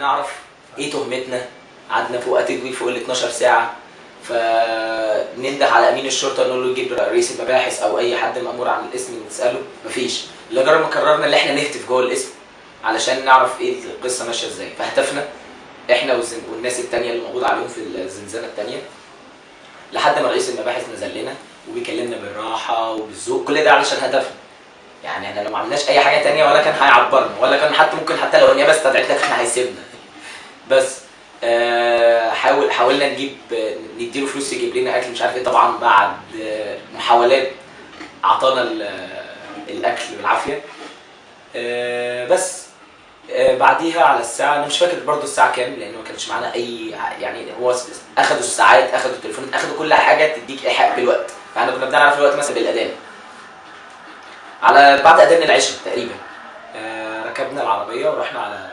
نعرف إيه تهمتنا. قعدنا فوق تدوير فوق ال 12 ساعة. فننده على أمين الشرطة نقول له يجيب رئيس المباحث أو أي حد مأمور عن الاسم نسأله. مفيش. لدرجه ما قررنا ان إحنا نهتف جوه الاسم علشان نعرف إيه القصة ماشية إزاي. فهتفنا إحنا والناس التانية اللي موجود عليهم في الزنزانة التانية. لحد ما رئيس المباحث نزل لنا وبيكلمنا بالراحة وبالذوق. كل ده علشان هدفنا. يعني إحنا لو ما عملناش أي حاجة تانية ولا كان هيعبرنا ولا كان حتى ممكن حتى لو النيابه استدعتنا كان هيسيبنا. بس آه، حاول حاولنا نجيب نديله فلوس يجيب لنا أكل مش عارف إيه طبعا بعد آه، محاولات أعطانا ال- الأكل بالعافية. آه، بس آه، بعديها على الساعة أنا مش فاكر برضو الساعة كام لأن ما كانش معانا أي يعني هو أخدوا الساعات أخدوا التليفونات أخدوا كل حاجة تديك إيحاء بالوقت. فاحنا كنا بنعرف الوقت مثلا بالاذان على بعد أذان العشاء تقريبا. آه، ركبنا العربية ورحنا على